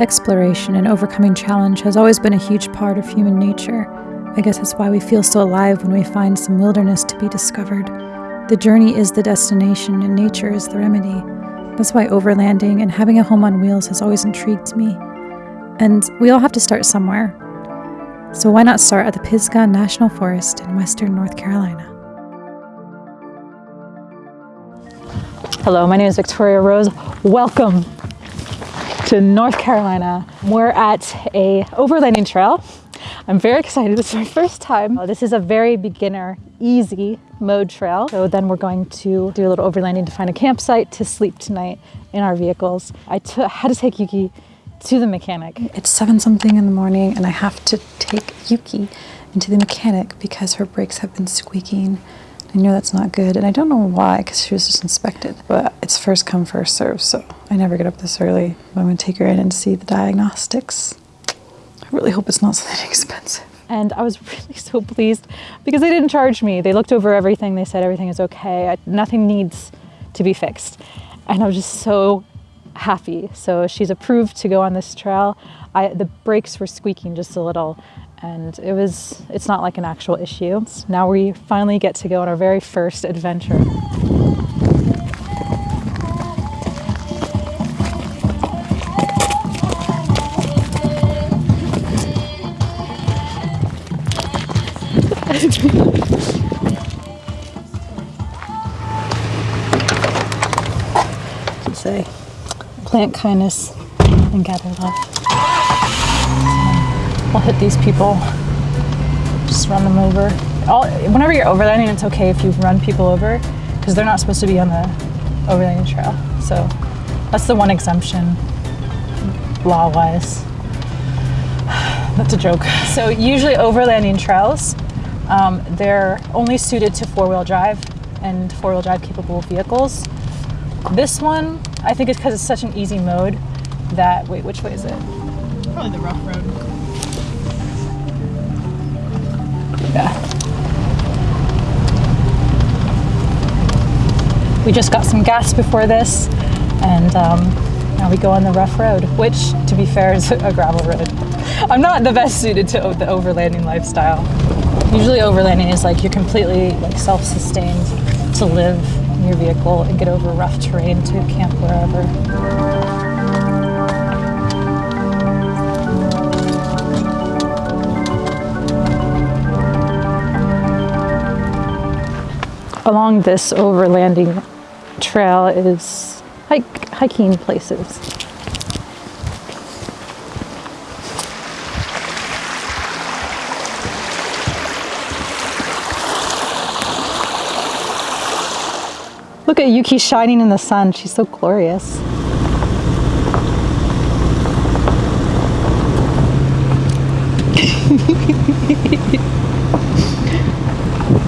Exploration and overcoming challenge has always been a huge part of human nature. I guess that's why we feel so alive when we find some wilderness to be discovered. The journey is the destination and nature is the remedy. That's why overlanding and having a home on wheels has always intrigued me. And we all have to start somewhere. So why not start at the Pisgah National Forest in western North Carolina? Hello, my name is Victoria Rose. Welcome to North Carolina. We're at a overlanding trail. I'm very excited. This is my first time. Uh, this is a very beginner, easy mode trail. So then we're going to do a little overlanding to find a campsite to sleep tonight in our vehicles. I had to take Yuki to the mechanic. It's seven something in the morning and I have to take Yuki into the mechanic because her brakes have been squeaking I know that's not good, and I don't know why, because she was just inspected. But it's first come, first serve, so I never get up this early. But I'm going to take her in and see the diagnostics. I really hope it's not something expensive. And I was really so pleased because they didn't charge me. They looked over everything. They said everything is okay. I, nothing needs to be fixed. And I was just so happy. So she's approved to go on this trail. I, the brakes were squeaking just a little and it was it's not like an actual issue. Now we finally get to go on our very first adventure. say plant kindness and gather love. We'll hit these people, just run them over. All, whenever you're overlanding, it's okay if you run people over because they're not supposed to be on the overlanding trail. So that's the one exemption law-wise. That's a joke. So usually overlanding trails, um, they're only suited to four-wheel drive and four-wheel drive capable vehicles. This one, I think it's because it's such an easy mode that, wait, which way is it? Probably the rough road. Yeah. We just got some gas before this and um, now we go on the rough road, which to be fair is a gravel road. I'm not the best suited to the overlanding lifestyle. Usually overlanding is like you're completely like self-sustained to live in your vehicle and get over rough terrain to camp wherever. Along this overlanding trail is hike, hiking places. Look at Yuki shining in the sun. She's so glorious.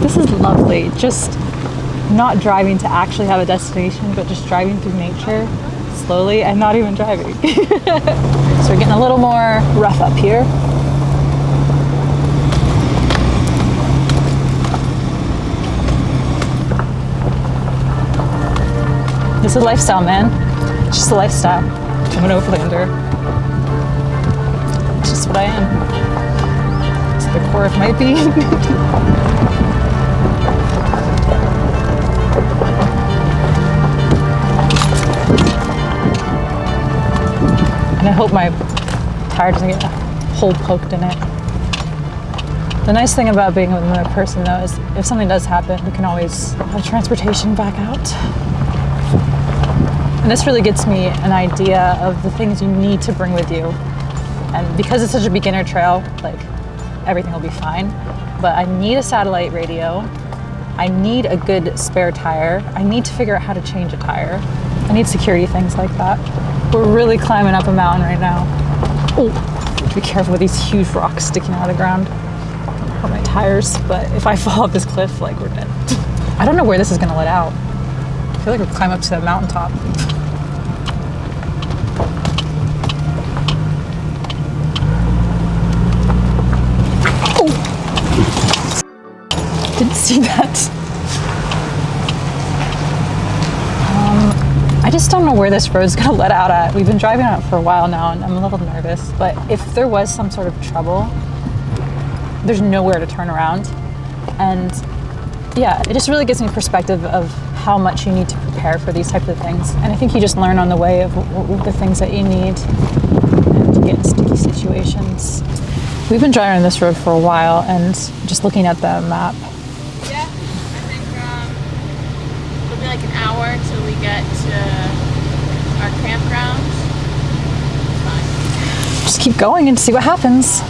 this is lovely. Just not driving to actually have a destination, but just driving through nature slowly and not even driving. so we're getting a little more rough up here. This is a lifestyle, man. It's just a lifestyle. I'm an overlander. It's just what I am. To the core of my being. hope my tire doesn't get a hole poked in it. The nice thing about being with another person though is if something does happen, we can always have transportation back out. And this really gets me an idea of the things you need to bring with you. And because it's such a beginner trail, like everything will be fine. But I need a satellite radio. I need a good spare tire. I need to figure out how to change a tire. I need security things like that. We're really climbing up a mountain right now. Oh, be careful with these huge rocks sticking out of the ground. Hurt my tires, but if I fall off this cliff, like we're dead. I don't know where this is gonna let out. I feel like we're climbing up to the mountaintop. Oh! Didn't see that. I just don't know where this road's gonna let out at. We've been driving on it for a while now and I'm a little nervous, but if there was some sort of trouble, there's nowhere to turn around. And yeah, it just really gives me perspective of how much you need to prepare for these types of things. And I think you just learn on the way of the things that you need to get in sticky situations. We've been driving on this road for a while and just looking at the map, Yeah, I think um, it'll be like an hour get to our campground. Fine. just keep going and see what happens.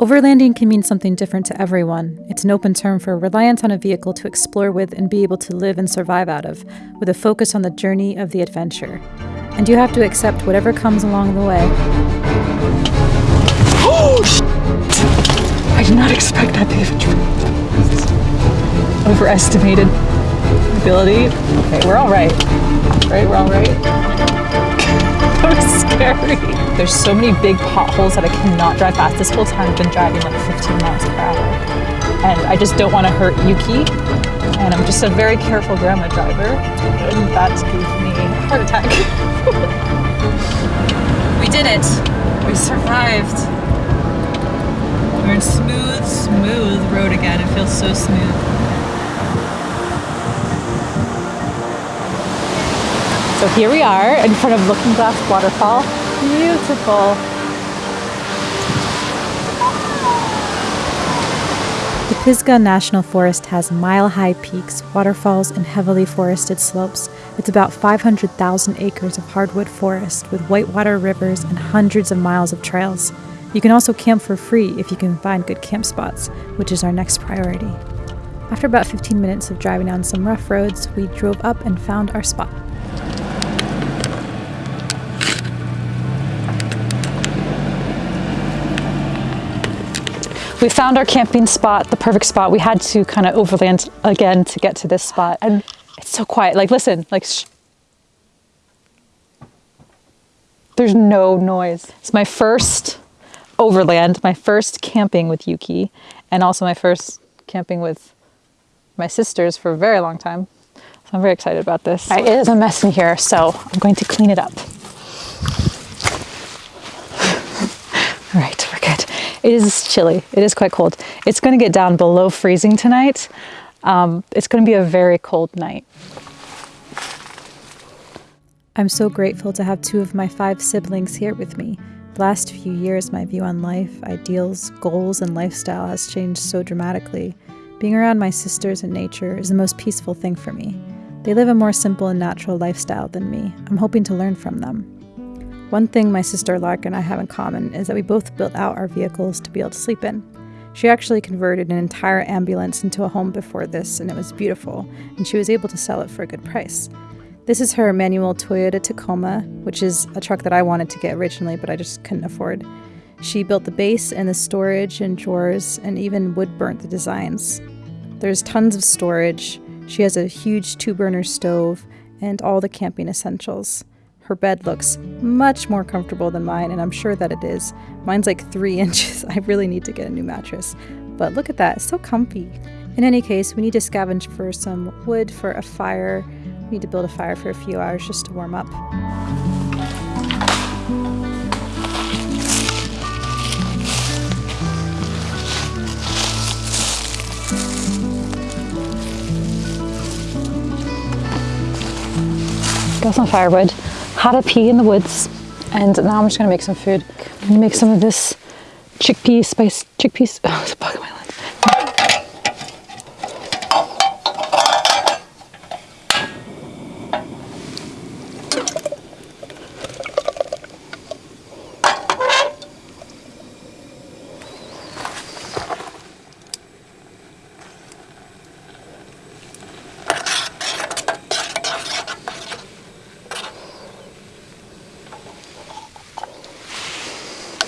Overlanding can mean something different to everyone. It's an open term for reliance on a vehicle to explore with and be able to live and survive out of, with a focus on the journey of the adventure. And you have to accept whatever comes along the way. Oh, I did not expect that big of. Overestimated ability. Okay, we're all right. Right, we're all right. scary. There's so many big potholes that I cannot drive fast. This whole time I've been driving like 15 miles per hour. And I just don't want to hurt Yuki. And I'm just a very careful grandma driver. And that gave me a heart attack. we did it. We survived. We're in smooth, smooth road again. It feels so smooth. So here we are in front of Looking Glass Waterfall. Beautiful. The Pisgah National Forest has mile high peaks, waterfalls, and heavily forested slopes. It's about 500,000 acres of hardwood forest with whitewater rivers and hundreds of miles of trails. You can also camp for free if you can find good camp spots, which is our next priority. After about 15 minutes of driving on some rough roads, we drove up and found our spot. We found our camping spot, the perfect spot. We had to kind of overland again to get to this spot. And it's so quiet. Like, listen, like, sh- there's no noise. It's my first overland, my first camping with Yuki, and also my first camping with my sisters for a very long time. So I'm very excited about this. It is a mess in here, so I'm going to clean it up. All right, we're good. It is chilly. It is quite cold. It's going to get down below freezing tonight. Um, it's going to be a very cold night. I'm so grateful to have two of my five siblings here with me. The last few years, my view on life, ideals, goals, and lifestyle has changed so dramatically. Being around my sisters and nature is the most peaceful thing for me. They live a more simple and natural lifestyle than me. I'm hoping to learn from them. One thing my sister Lark and I have in common is that we both built out our vehicles to be able to sleep in. She actually converted an entire ambulance into a home before this, and it was beautiful, and she was able to sell it for a good price. This is her manual Toyota Tacoma, which is a truck that I wanted to get originally, but I just couldn't afford. She built the base and the storage and drawers, and even wood burnt the designs. There's tons of storage. She has a huge two burner stove and all the camping essentials. Her bed looks much more comfortable than mine, and I'm sure that it is. Mine's like three inches. I really need to get a new mattress. But look at that, it's so comfy. In any case, we need to scavenge for some wood for a fire. We need to build a fire for a few hours just to warm up. Got some firewood, had a pee in the woods, and now I'm just gonna make some food. I'm gonna make some of this chickpea spice, chickpeas, oh, there's a bug in my lens.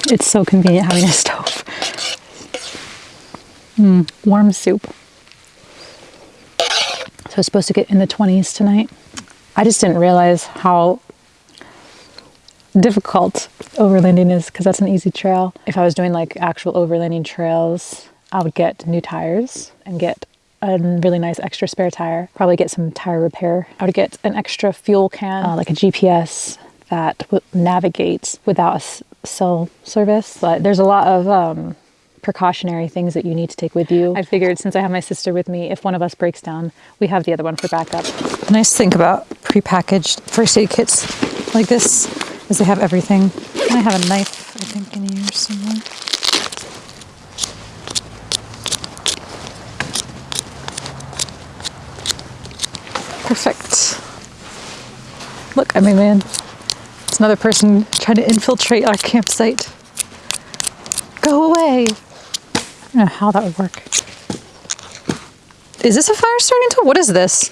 It's so convenient having a stove. Mm, warm soup. So it's supposed to get in the 20s tonight. I just didn't realize how difficult overlanding is because that's an easy trail. If I was doing like actual overlanding trails, I would get new tires and get a really nice extra spare tire. Probably get some tire repair. I would get an extra fuel can, uh, like a GPS that navigates without cell service. But there's a lot of um, precautionary things that you need to take with you. I figured since I have my sister with me, if one of us breaks down, we have the other one for backup. Nice thing about prepackaged first aid kits like this is they have everything. And I have a knife, I think, in here somewhere. Perfect. Look, I mean, man, it's another person trying to infiltrate our campsite. Go away. I don't know how that would work. Is this a fire starting tool? What is this?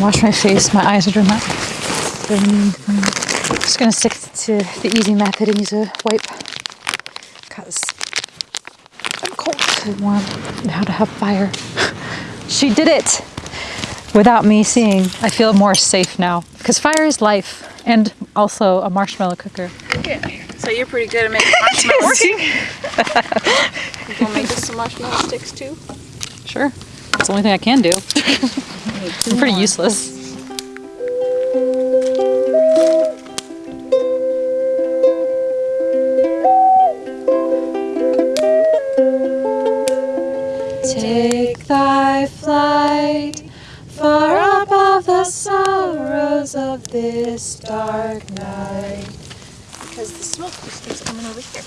Wash my face. My eyes are doing that. I'm just gonna stick to the easy method and use a wipe because I'm cold. I want how to have fire. she did it without me seeing. I feel more safe now because fire is life and also a marshmallow cooker. Okay. So you're pretty good at making marshmallows. you gonna make us some marshmallow sticks too? Sure. It's the only thing I can do. I'm pretty useless. This dark night. Because the smoke just keeps coming over here.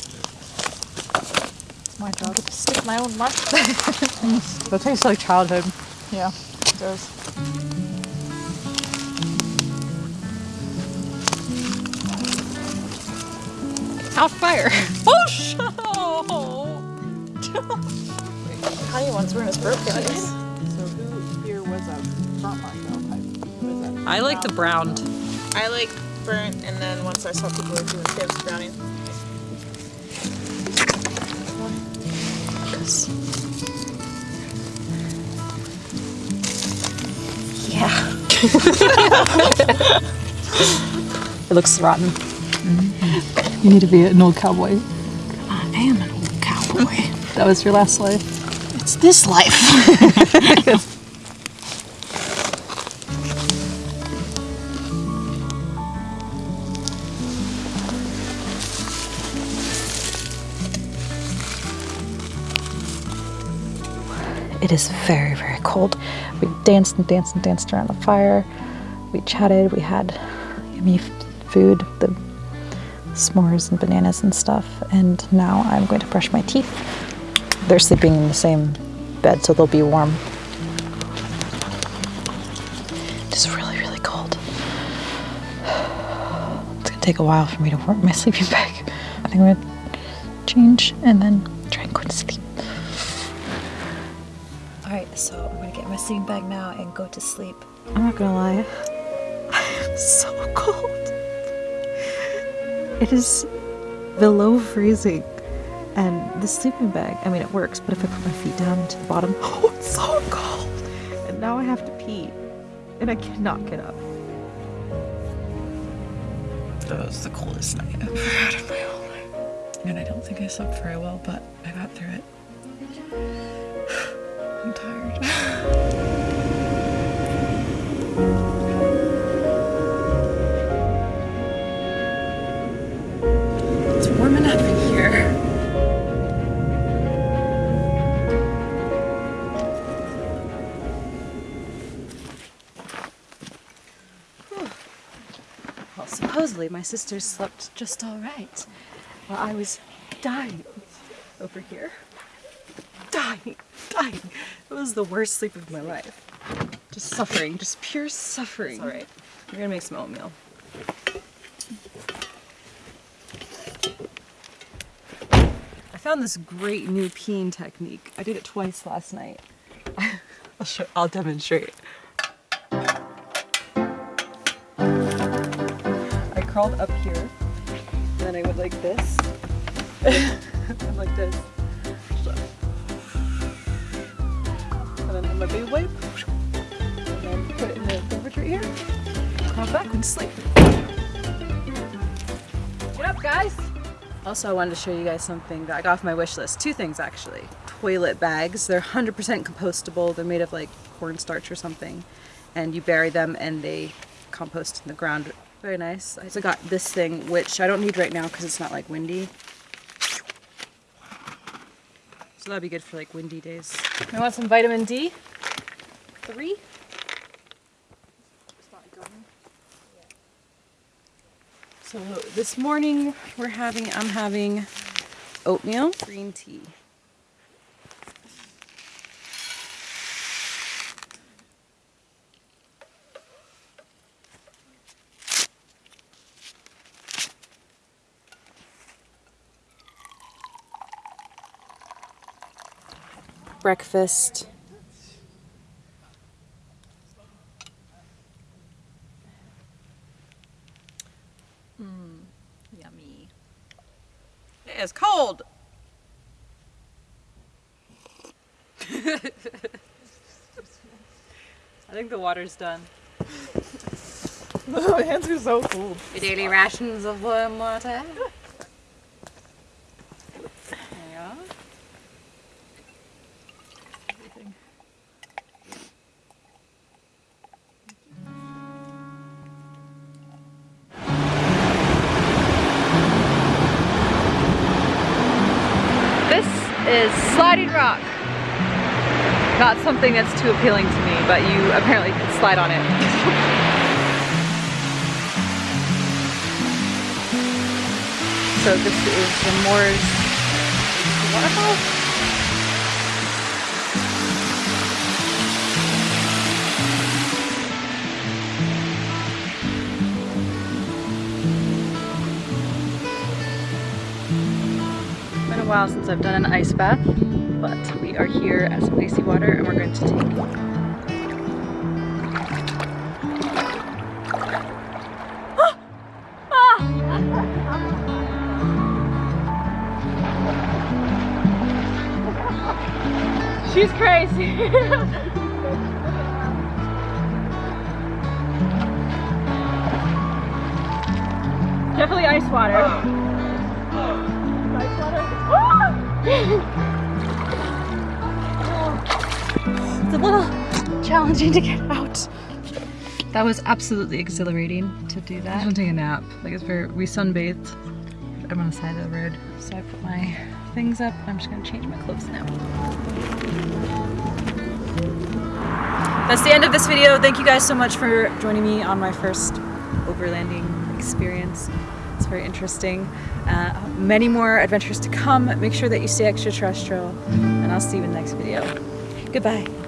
It's My job to stick my own marshmallow. That tastes like childhood. yeah, it does. Out fire. Oh, shut Honey ones were in his birthday. So who here was a burnt marshmallow type? Who was that? I like the browned. I like burnt, and then once I saw people were doing chips, brownie. Yeah. It looks rotten. Mm-hmm. You need to be an old cowboy. I am an old cowboy. That was your last life. It's this life. It is very, very cold. We danced and danced and danced around the fire. We chatted. We had yummy food, the s'mores and bananas and stuff. And now I'm going to brush my teeth. They're sleeping in the same bed, so they'll be warm. It's really, really cold. It's gonna take a while for me to warm my sleeping bag. I think I'm gonna change and then try and go to sleep. All right, so I'm gonna get my sleeping bag now and go to sleep. I'm not gonna lie, I'm so cold. It is below freezing, and the sleeping bag. I mean, it works, but if I put my feet down to the bottom, oh, it's so cold. And now I have to pee, and I cannot get up. That was the coldest night I've ever had in my whole life. And I don't think I slept very well, but I got through it. I'm tired. It's warm enough in here. Well, supposedly my sisters slept just all right, while I was dying over here. Dying, dying. It was the worst sleep of my life. Just suffering, just pure suffering. All right. We're gonna make some oatmeal. I found this great new peeing technique. I did it twice last night. I'll show. I'll demonstrate. I crawled up here, and then I went like this, and like this. My baby wipe, and then put it in the temperature here, crawl back and sleep. Get up, guys! Also, I wanted to show you guys something that I got off my wish list. Two things actually. Toilet bags. They're 100% compostable. They're made of like cornstarch or something. And you bury them and they compost in the ground. Very nice. I also got this thing, which I don't need right now because it's not like windy. So that'd be good for like windy days. You want some vitamin D? Three? So this morning we're having, I'm having oatmeal, green tea. Breakfast. Hmm, yummy. It is cold. I think the water's done. My hands are so cold. Your daily rations of warm water. Is Sliding Rock. Not something that's too appealing to me, but you apparently can slide on it. so this is the Moors waterfall. While since I've done an ice bath, but we are here at some icy water and we're going to take She's crazy. Definitely ice water. Oh. It's a little challenging to get out. That was absolutely exhilarating to do I that. just want to take a nap. Like it's very, we sunbathed. I'm on the side of the road. So I put my things up. I'm just gonna change my clothes now. That's the end of this video. Thank you guys so much for joining me on my first overlanding experience. It's very interesting. Uh, many more adventures to come. Make sure that you stay extraterrestrial, and I'll see you in the next video. Goodbye.